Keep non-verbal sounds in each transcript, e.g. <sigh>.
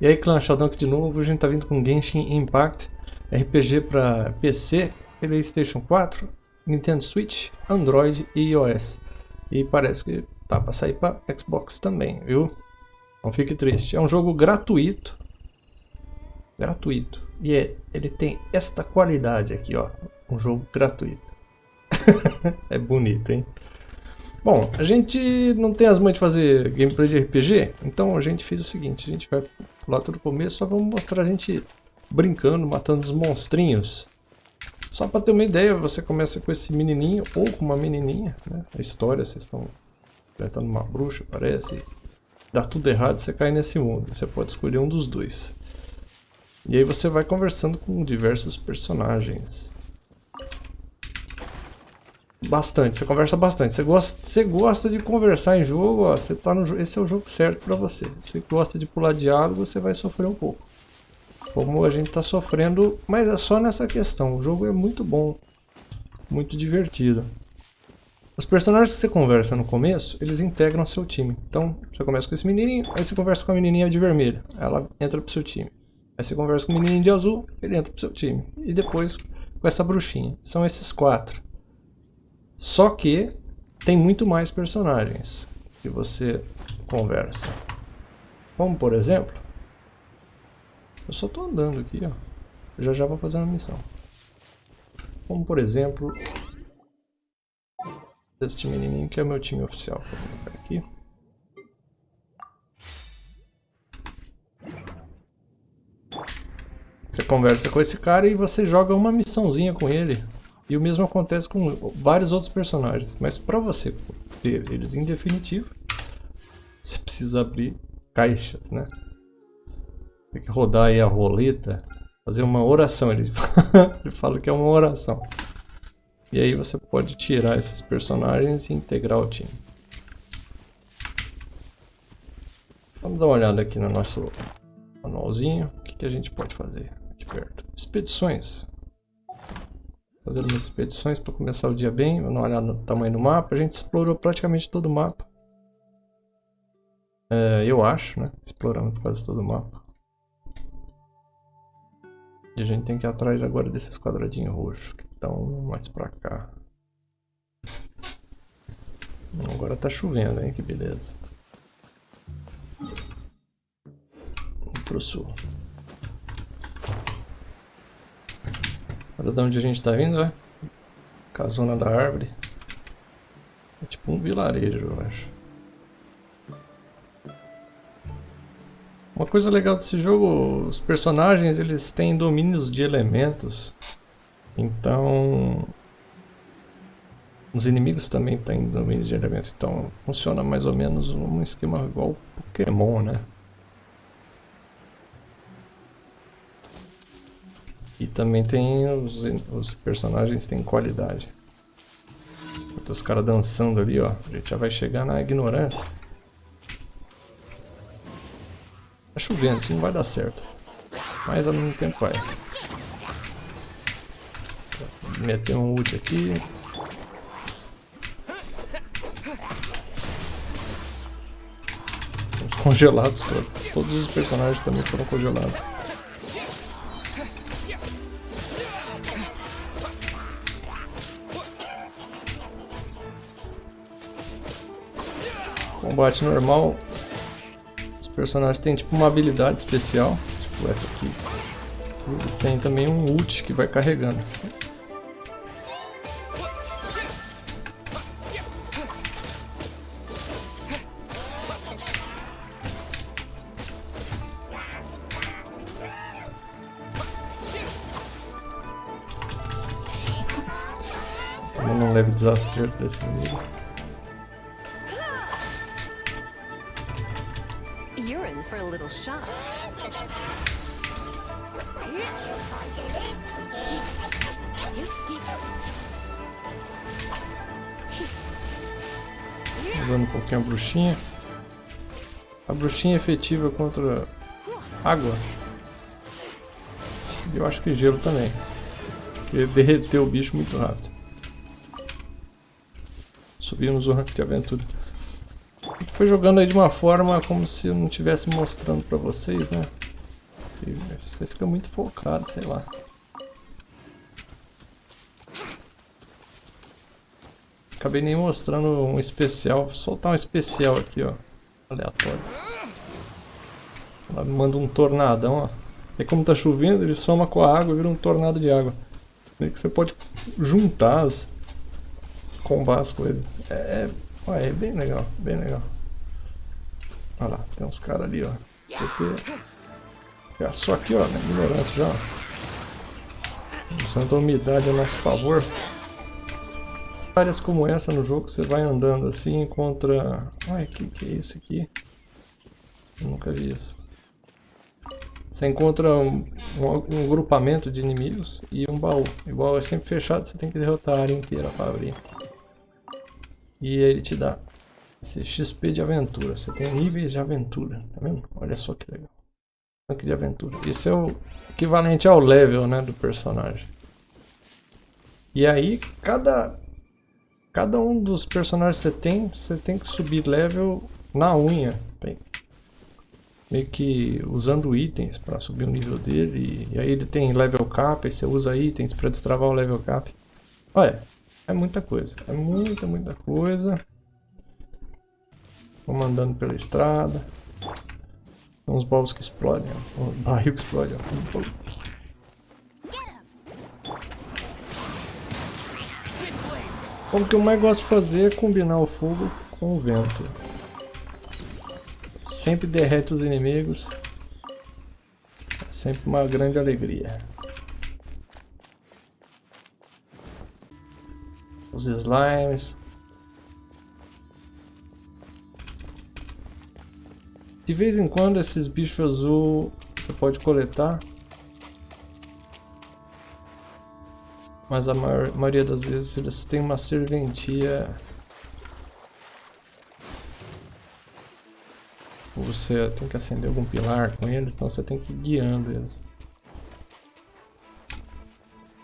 E aí clã Sheldon aqui de novo, a gente tá vindo com Genshin Impact, RPG para PC, Playstation 4, Nintendo Switch, Android e iOS. E parece que tá para sair para Xbox também, viu? Não fique triste. É um jogo gratuito. Gratuito. E é, ele tem esta qualidade aqui, ó. Um jogo gratuito. <laughs> é bonito, hein? Bom, a gente não tem as mães de fazer gameplay de RPG, então a gente fez o seguinte, a gente vai pular todo o começo, só vamos mostrar a gente brincando, matando os monstrinhos. Só para ter uma ideia, você começa com esse menininho ou com uma menininha, né? A história, vocês estão enfrentando uma bruxa, parece. Dá tudo errado, você cai nesse mundo. Você pode escolher um dos dois. E aí você vai conversando com diversos personagens. Bastante, você conversa bastante. Você gosta, você gosta de conversar em jogo, ó, você tá no, esse é o jogo certo para você. Você gosta de pular diálogo, você vai sofrer um pouco. Como a gente está sofrendo, mas é só nessa questão. O jogo é muito bom, muito divertido. Os personagens que você conversa no começo, eles integram seu time. Então, você começa com esse menininho, aí você conversa com a menininha de vermelho, ela entra pro seu time. Aí você conversa com o menininho de azul, ele entra pro seu time. E depois com essa bruxinha. São esses quatro. Só que tem muito mais personagens que você conversa. Como por exemplo, eu só estou andando aqui, ó. Já já vou fazer uma missão. Como por exemplo, este menininho que é o meu time oficial. Vou colocar aqui. Você conversa com esse cara e você joga uma missãozinha com ele. E o mesmo acontece com vários outros personagens. Mas para você ter eles em definitivo, você precisa abrir caixas, né? Tem que rodar aí a roleta, fazer uma oração. Ele, <laughs> ele fala que é uma oração. E aí você pode tirar esses personagens e integrar o time. Vamos dar uma olhada aqui no nosso manualzinho. O que, que a gente pode fazer aqui perto? Expedições fazendo umas expedições para começar o dia bem, vamos dar uma olhada no tamanho do mapa. A gente explorou praticamente todo o mapa. É, eu acho, né? Exploramos quase todo o mapa. E a gente tem que ir atrás agora desses quadradinhos roxos que estão mais pra cá. Agora tá chovendo, hein? Que beleza. Vamos pro sul. Olha de onde a gente está vindo, é? Casona da árvore. É tipo um vilarejo, eu acho. Uma coisa legal desse jogo, os personagens eles têm domínios de elementos. Então... Os inimigos também têm domínio de elementos. Então funciona mais ou menos um esquema igual Pokémon, né? E também tem os, os personagens têm qualidade. Tem os caras dançando ali, ó. A gente já vai chegar na ignorância. Tá chovendo, isso não vai dar certo. Mas ao mesmo tempo vai. Meter um ult aqui. Congelados todos. Todos os personagens também foram congelados. Combate normal, os personagens têm tipo uma habilidade especial, tipo essa aqui. Eles têm também um ult que vai carregando. Tomando um leve desacerto desse inimigo. for a little. Usando um pouquinho a bruxinha. A bruxinha é efetiva contra água. E eu acho que gelo também. Porque derreteu o bicho muito rápido. Subimos o rank de aventura foi jogando aí de uma forma como se eu não estivesse mostrando pra vocês, né? Você fica muito focado, sei lá. Acabei nem mostrando um especial. Vou soltar um especial aqui, ó. Aleatório. Ela manda um tornadão, ó. E como tá chovendo, ele soma com a água e vira um tornado de água. Meio que você pode juntar as... combar as coisas. É, é, é bem legal, bem legal. Olha lá, tem uns caras ali, ó. PT. É só aqui, ó, na ignorância já. Usando a umidade a nosso favor. Áreas como essa no jogo, você vai andando assim, encontra... Ai, que que é isso aqui? Eu nunca vi isso. Você encontra um, um, um, grupamento de inimigos e um baú. Igual é sempre fechado, você tem que derrotar a área inteira para abrir. E ele te dá esse XP de aventura. Você tem níveis de aventura, tá vendo? Olha só que legal. Tanque de aventura. Isso é o equivalente ao level né, do personagem. E aí, cada, cada um dos personagens que você tem, você tem que subir level na unha. Bem, meio que usando itens para subir o nível dele. E, aí ele tem level cap, aí você usa itens para destravar o level cap. Olha, é muita coisa. É muita, muita coisa. Vamos andando pela estrada. Tem uns baús que explodem, ó. Um barril que explode, ó. O que eu mais gosto de fazer é combinar o fogo com o vento. Sempre derrete os inimigos. É sempre uma grande alegria. Os slimes. De vez em quando esses bichos azul você pode coletar. Mas a maior, maioria das vezes eles têm uma serventia. Você tem que acender algum pilar com eles, então você tem que ir guiando eles.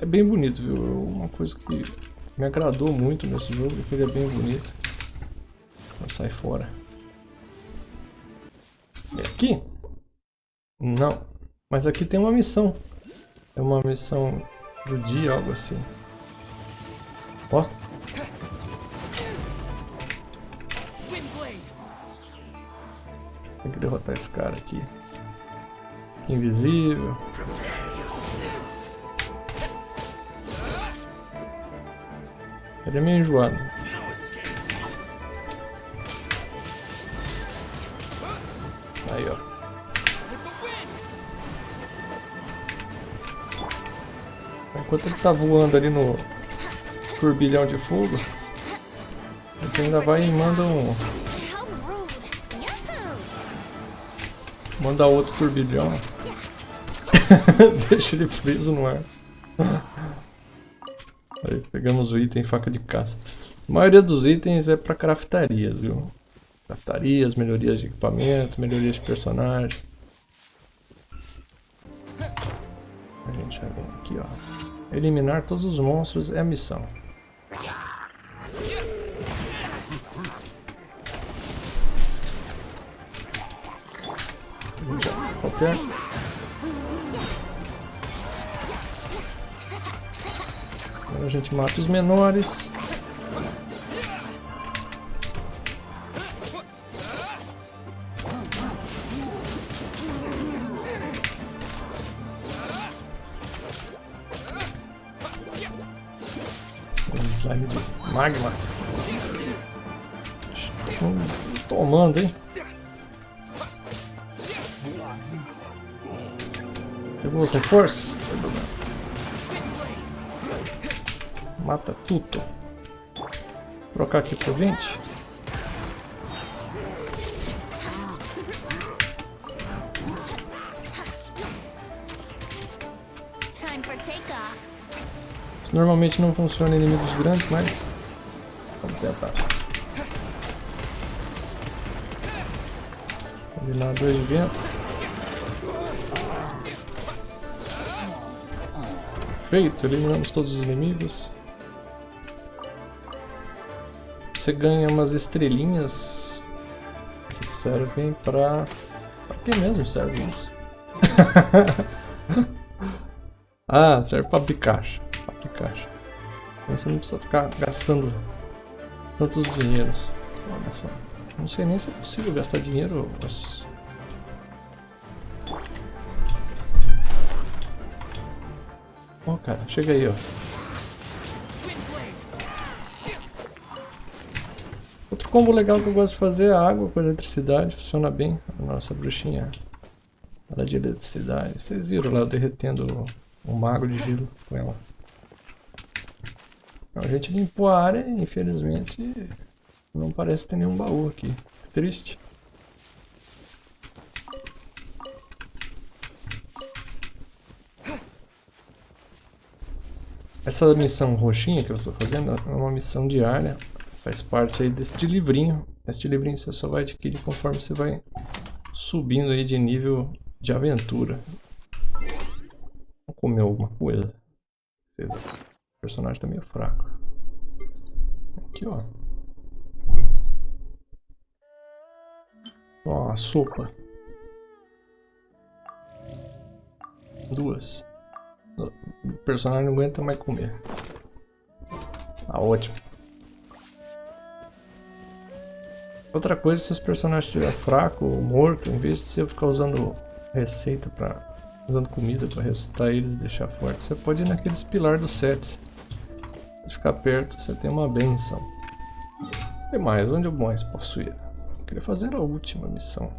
É bem bonito, viu? Uma coisa que me agradou muito nesse jogo é que ele é bem bonito. Sair fora. E aqui? Não. Mas aqui tem uma missão. É uma missão do dia, algo assim. Ó. Tem que derrotar esse cara aqui. Invisível. Ele é meio enjoado. Aí, ó. Enquanto ele tá voando ali no turbilhão de fogo, ele ainda vai e manda um... Manda outro turbilhão. <laughs> Deixa ele preso no ar. Aí pegamos o item faca de caça. A maioria dos itens é pra craftaria, viu? Craftarias, melhorias de equipamento, melhorias de personagem. A gente já vem aqui, ó. Eliminar todos os monstros é a missão. Qualquer a gente mata os menores. slime de magma. Estão tomando, hein? Pegou os reforços? Mata tudo. Vou trocar aqui por 20. Isso normalmente não funciona em inimigos grandes, mas vamos tentar. Combinar dois de vento. Feito, eliminamos todos os inimigos. Você ganha umas estrelinhas que servem pra... Pra que mesmo serve isso? <laughs> ah, serve para abrir caixa. Pra abrir caixa. Então você não precisa ficar gastando tantos dinheiros. Olha só. Não sei nem se é possível gastar dinheiro. Mas... Oh, cara, chega aí, ó. Combo legal que eu gosto de fazer é a água com eletricidade. Funciona bem. A nossa bruxinha ela é de eletricidade. Vocês viram lá eu derretendo o, o mago de gelo com ela. Então, a gente limpou a área e infelizmente não parece ter nenhum baú aqui. Triste. Essa missão roxinha que eu estou fazendo é uma missão diária. Faz parte aí deste livrinho. Este livrinho você só vai adquirir conforme você vai subindo aí de nível de aventura. Vou comer alguma coisa. O personagem está meio fraco. Aqui, ó. Ó, a sopa. Duas. O personagem não aguenta mais comer. Tá ótimo. Outra coisa, se os personagens estiver fraco ou morto, em vez de você ficar usando receita para usando comida para ressuscitar eles e deixar forte, você pode ir naqueles pilar do set. Se ficar perto, você tem uma benção. E mais, onde eu mais posso ir? Eu queria fazer a última missão.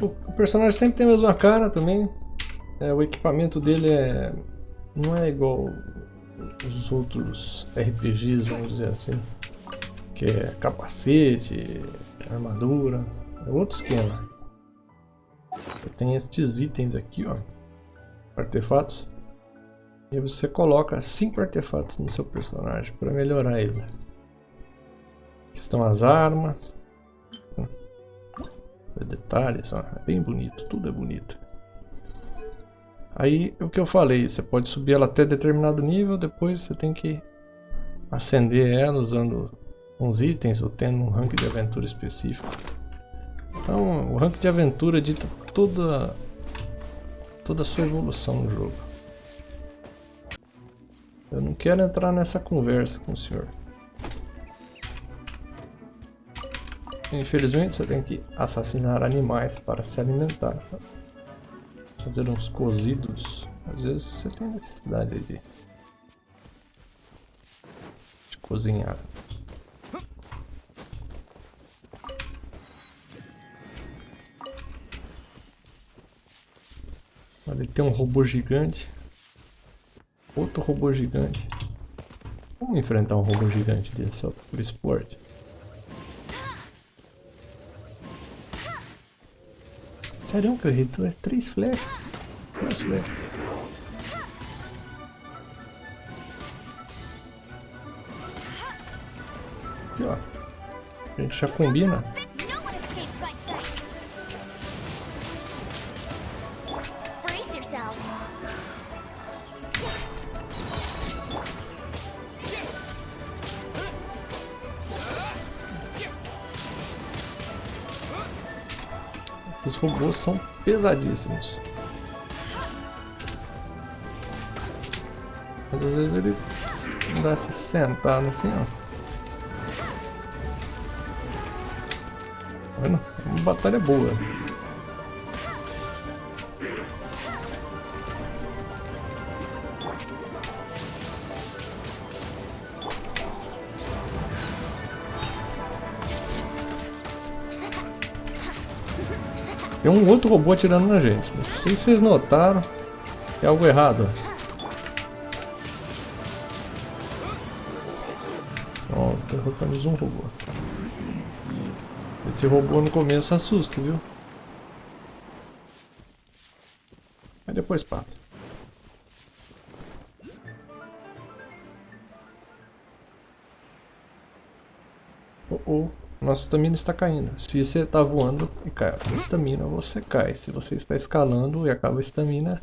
O, o personagem sempre tem a mesma cara também. É, o equipamento dele é não é igual os outros RPGs, vamos dizer assim. Que é capacete, armadura, é outro esquema. Tem estes itens aqui, ó. Artefatos. E você coloca 5 artefatos no seu personagem para melhorar ele. Aqui estão as armas. Detalhes, ó. É bem bonito, tudo é bonito. Aí o que eu falei, você pode subir ela até determinado nível, depois você tem que acender ela usando uns itens ou tendo um rank de aventura específico. Então o rank de aventura dita toda, toda a sua evolução no jogo. Eu não quero entrar nessa conversa com o senhor. Infelizmente você tem que assassinar animais para se alimentar. Fazer uns cozidos. Às vezes você tem necessidade de, de cozinhar. Ali tem um robô gigante. Outro robô gigante. Vamos enfrentar um robô gigante desse só por esporte. Sério que eu errei três flechas? Três flechas. Aqui ó. A gente já combina. Esses robôs são pesadíssimos. Mas às vezes ele dá se sentado assim, ó. Tá vendo? É uma batalha boa. Um outro robô atirando na gente. Não sei se vocês notaram. Tem algo errado. Ó, derrotamos um robô. Esse robô no começo assusta, viu? Mas depois passa. Oh, oh nossa estamina está caindo. Se você está voando e cai a estamina, você cai. Se você está escalando e acaba a estamina,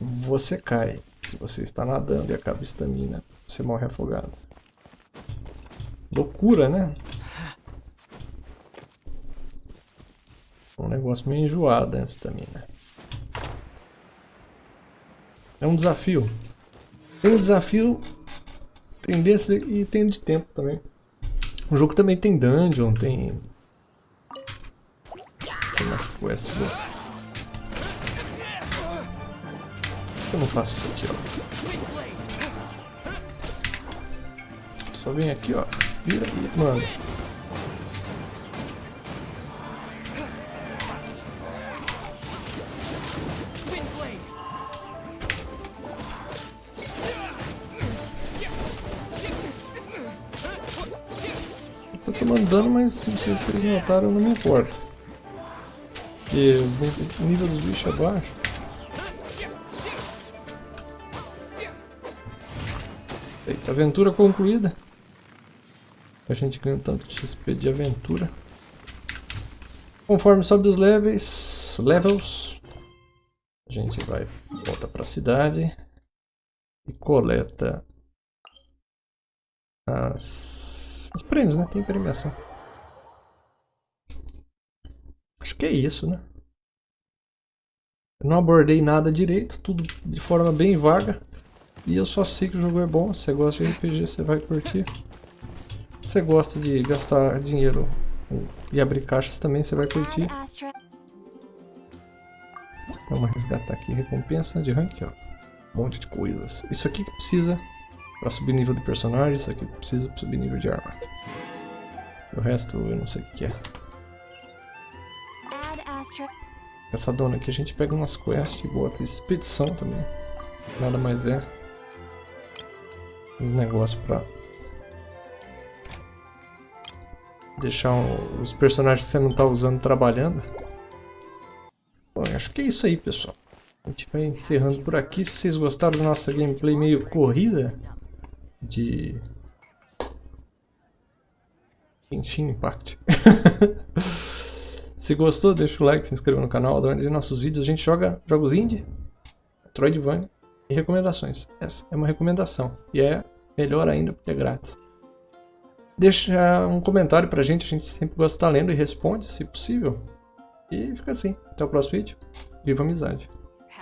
você cai. Se você está nadando e acaba a estamina, você morre afogado. Loucura, né? Um negócio meio enjoado essa né? É um desafio. Tem um desafio, tem desse e tem de tempo também. O jogo também tem dungeon, tem... Tem umas quests boas. Por que eu não faço isso aqui, ó? Só vem aqui, ó. Vira e manda. Mas não sei se vocês notaram, eu não me importo. Porque o nível dos bichos é baixo. Eita, aventura concluída. A gente ganha tanto XP de aventura. Conforme sobe os levels, levels a gente vai volta para a cidade e coleta as, os prêmios, né? Tem premiação. Acho que é isso, né? Eu não abordei nada direito, tudo de forma bem vaga. E eu só sei que o jogo é bom. Se você gosta de RPG, você vai curtir. Se você gosta de gastar dinheiro e abrir caixas também, você vai curtir. Vamos resgatar aqui recompensa de rank, ó. Um monte de coisas. Isso aqui que precisa para subir nível de personagem, isso aqui precisa para subir nível de arma. O resto eu não sei o que é. Essa dona aqui a gente pega umas quests e bota expedição também. Nada mais é. Uns negócios pra deixar os personagens que você não está usando trabalhando. Bom, acho que é isso aí, pessoal. A gente vai encerrando por aqui. Se vocês gostaram da nossa gameplay meio corrida de Genshin Impact. <laughs> se gostou, deixa o like, se inscreva no canal, nos nossos vídeos. A gente joga jogos indie, Metroidvania e recomendações. Essa é uma recomendação e é melhor ainda porque é grátis. Deixa um comentário pra gente, a gente sempre gosta de estar lendo e responde, se possível. E fica assim. Até o próximo vídeo. Viva a amizade!